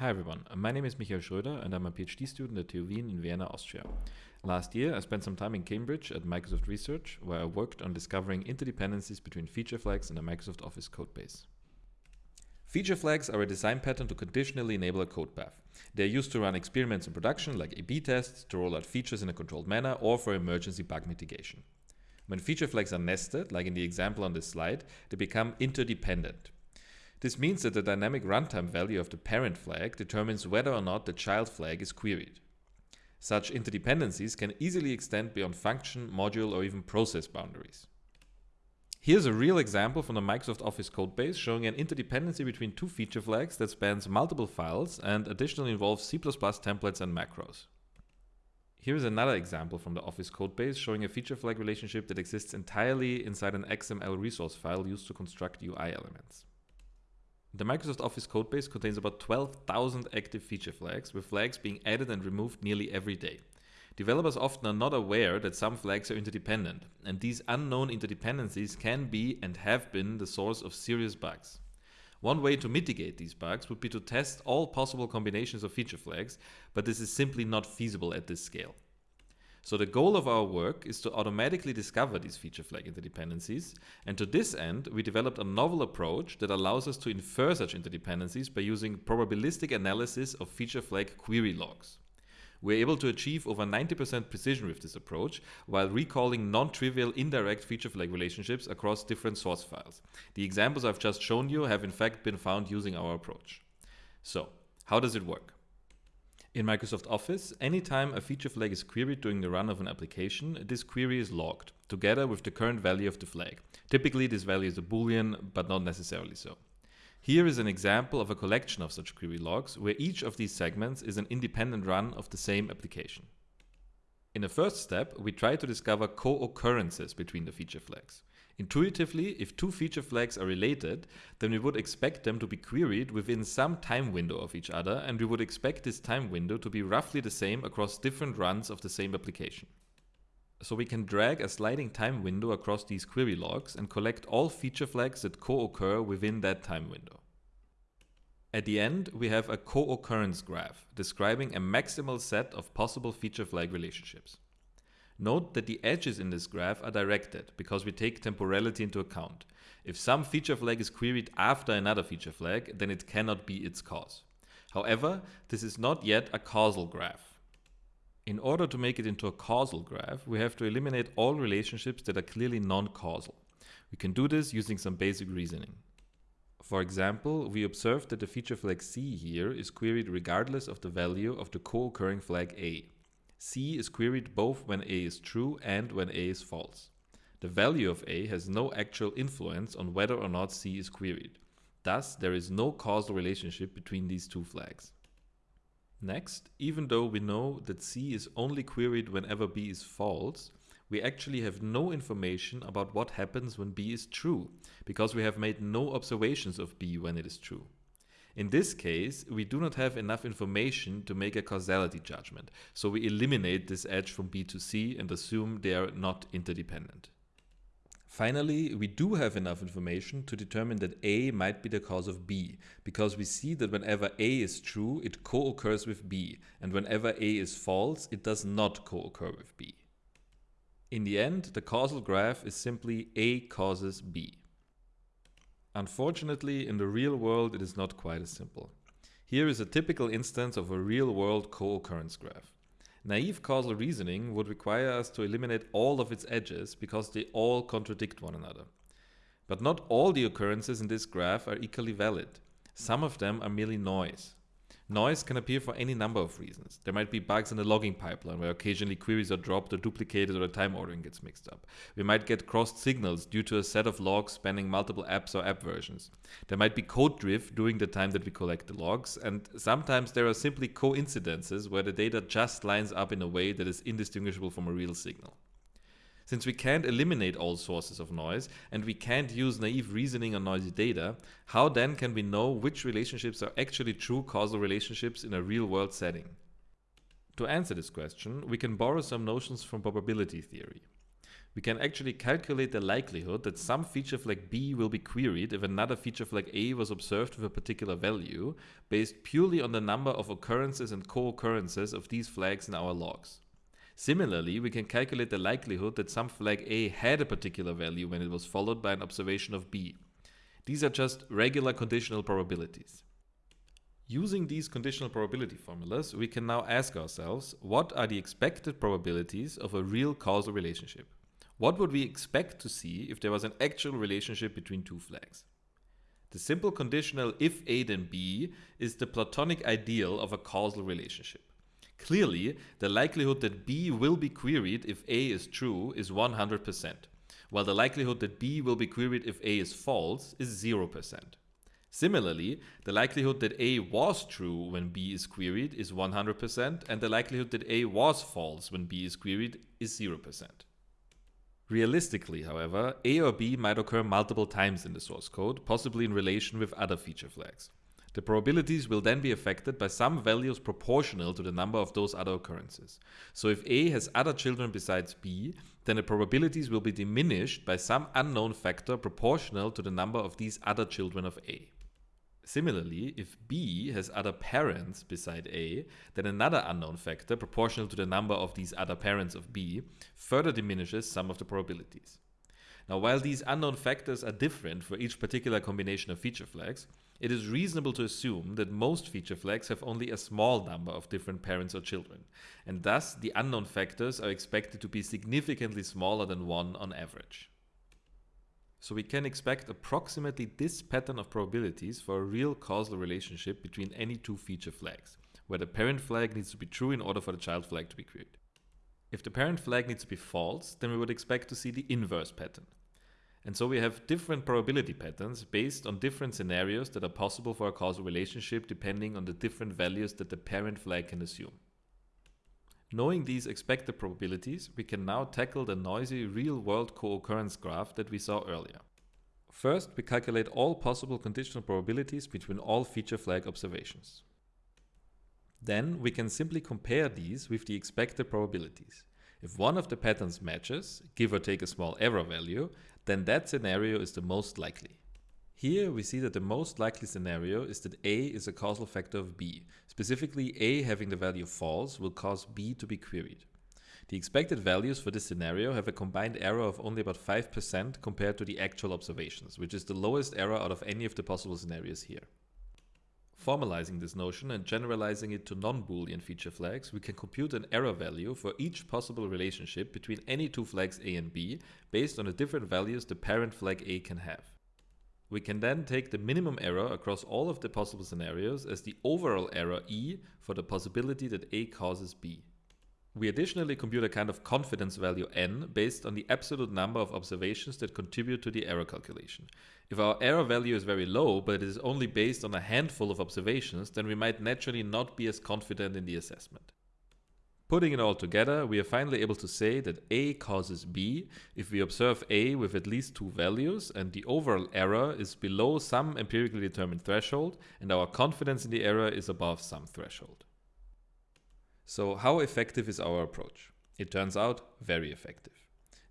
Hi everyone, uh, my name is Michael Schröder and I'm a PhD student at TU Wien in Vienna, Austria. Last year I spent some time in Cambridge at Microsoft Research where I worked on discovering interdependencies between feature flags in a Microsoft Office codebase. Feature flags are a design pattern to conditionally enable a code path. They are used to run experiments in production like A-B tests, to roll out features in a controlled manner, or for emergency bug mitigation. When feature flags are nested, like in the example on this slide, they become interdependent. This means that the dynamic runtime value of the parent flag determines whether or not the child flag is queried. Such interdependencies can easily extend beyond function, module, or even process boundaries. Here's a real example from the Microsoft Office codebase showing an interdependency between two feature flags that spans multiple files and additionally involves C++ templates and macros. Here is another example from the Office codebase showing a feature flag relationship that exists entirely inside an XML resource file used to construct UI elements. The Microsoft Office codebase contains about 12,000 active feature flags, with flags being added and removed nearly every day. Developers often are not aware that some flags are interdependent, and these unknown interdependencies can be and have been the source of serious bugs. One way to mitigate these bugs would be to test all possible combinations of feature flags, but this is simply not feasible at this scale. So the goal of our work is to automatically discover these feature flag interdependencies, and to this end we developed a novel approach that allows us to infer such interdependencies by using probabilistic analysis of feature flag query logs. We're able to achieve over 90% precision with this approach, while recalling non-trivial indirect feature flag relationships across different source files. The examples I've just shown you have in fact been found using our approach. So, how does it work? In Microsoft Office, anytime a feature flag is queried during the run of an application, this query is logged, together with the current value of the flag. Typically this value is a boolean, but not necessarily so. Here is an example of a collection of such query logs, where each of these segments is an independent run of the same application. In the first step, we try to discover co-occurrences between the feature flags. Intuitively, if two feature flags are related, then we would expect them to be queried within some time window of each other, and we would expect this time window to be roughly the same across different runs of the same application. So we can drag a sliding time window across these query logs and collect all feature flags that co-occur within that time window. At the end, we have a co-occurrence graph describing a maximal set of possible feature flag relationships. Note that the edges in this graph are directed because we take temporality into account. If some feature flag is queried after another feature flag, then it cannot be its cause. However, this is not yet a causal graph. In order to make it into a causal graph, we have to eliminate all relationships that are clearly non-causal. We can do this using some basic reasoning. For example, we observe that the feature flag C here is queried regardless of the value of the co-occurring flag A. C is queried both when A is true and when A is false. The value of A has no actual influence on whether or not C is queried. Thus, there is no causal relationship between these two flags. Next, even though we know that C is only queried whenever B is false, we actually have no information about what happens when B is true, because we have made no observations of B when it is true. In this case, we do not have enough information to make a causality judgment, so we eliminate this edge from B to C and assume they are not interdependent. Finally, we do have enough information to determine that A might be the cause of B, because we see that whenever A is true, it co-occurs with B, and whenever A is false, it does not co-occur with B. In the end, the causal graph is simply A causes B. Unfortunately, in the real world, it is not quite as simple. Here is a typical instance of a real-world co-occurrence graph. Naive causal reasoning would require us to eliminate all of its edges because they all contradict one another. But not all the occurrences in this graph are equally valid. Some of them are merely noise. Noise can appear for any number of reasons. There might be bugs in the logging pipeline where occasionally queries are dropped or duplicated or the time ordering gets mixed up. We might get crossed signals due to a set of logs spanning multiple apps or app versions. There might be code drift during the time that we collect the logs, and sometimes there are simply coincidences where the data just lines up in a way that is indistinguishable from a real signal. Since we can't eliminate all sources of noise and we can't use naive reasoning on noisy data, how then can we know which relationships are actually true causal relationships in a real-world setting? To answer this question, we can borrow some notions from probability theory. we can actually calculate the likelihood that some feature flag B will be queried if another feature flag A was observed with a particular value, based purely on the number of occurrences and co-occurrences of these flags in our logs. Similarly, we can calculate the likelihood that some flag A had a particular value when it was followed by an observation of B. These are just regular conditional probabilities. Using these conditional probability formulas, we can now ask ourselves, what are the expected probabilities of a real causal relationship? What would we expect to see if there was an actual relationship between two flags? The simple conditional if A then B is the platonic ideal of a causal relationship. Clearly, the likelihood that B will be queried if A is true is 100%, while the likelihood that B will be queried if A is false is 0%. Similarly, the likelihood that A was true when B is queried is 100%, and the likelihood that A was false when B is queried is 0%. Realistically, however, A or B might occur multiple times in the source code, possibly in relation with other feature flags. The probabilities will then be affected by some values proportional to the number of those other occurrences. So if A has other children besides B, then the probabilities will be diminished by some unknown factor proportional to the number of these other children of A. Similarly, if B has other parents beside A, then another unknown factor proportional to the number of these other parents of B further diminishes some of the probabilities. Now, while these unknown factors are different for each particular combination of feature flags, it is reasonable to assume that most feature flags have only a small number of different parents or children, and thus the unknown factors are expected to be significantly smaller than 1 on average. So we can expect approximately this pattern of probabilities for a real causal relationship between any two feature flags, where the parent flag needs to be true in order for the child flag to be queried. If the parent flag needs to be false, then we would expect to see the inverse pattern. And so we have different probability patterns based on different scenarios that are possible for a causal relationship depending on the different values that the parent flag can assume. Knowing these expected probabilities, we can now tackle the noisy real-world co-occurrence graph that we saw earlier. First, we calculate all possible conditional probabilities between all feature flag observations. Then we can simply compare these with the expected probabilities. If one of the patterns matches, give or take a small error value, then that scenario is the most likely. Here we see that the most likely scenario is that A is a causal factor of B. Specifically, A having the value false will cause B to be queried. The expected values for this scenario have a combined error of only about 5% compared to the actual observations, which is the lowest error out of any of the possible scenarios here. Formalizing this notion and generalizing it to non-Boolean feature flags, we can compute an error value for each possible relationship between any two flags A and B based on the different values the parent flag A can have. We can then take the minimum error across all of the possible scenarios as the overall error E for the possibility that A causes B. We additionally compute a kind of confidence value n based on the absolute number of observations that contribute to the error calculation. If our error value is very low, but it is only based on a handful of observations, then we might naturally not be as confident in the assessment. Putting it all together, we are finally able to say that A causes B if we observe A with at least two values and the overall error is below some empirically determined threshold and our confidence in the error is above some threshold. So how effective is our approach? It turns out very effective.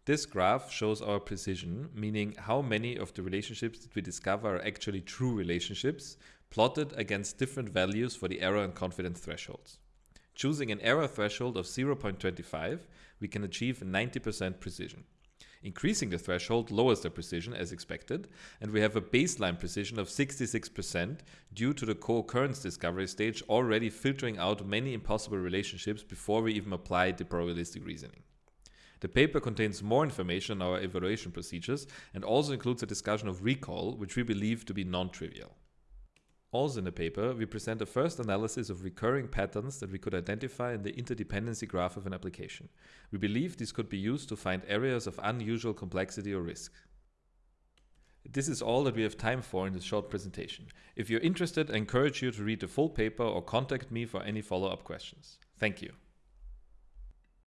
This graph shows our precision, meaning how many of the relationships that we discover are actually true relationships, plotted against different values for the error and confidence thresholds. Choosing an error threshold of 0.25, we can achieve 90% precision. Increasing the threshold lowers the precision as expected, and we have a baseline precision of 66% due to the co-occurrence discovery stage already filtering out many impossible relationships before we even applied the probabilistic reasoning. The paper contains more information on our evaluation procedures and also includes a discussion of recall, which we believe to be non-trivial. Also in the paper, we present a first analysis of recurring patterns that we could identify in the interdependency graph of an application. We believe this could be used to find areas of unusual complexity or risk. This is all that we have time for in this short presentation. If you're interested, I encourage you to read the full paper or contact me for any follow-up questions. Thank you.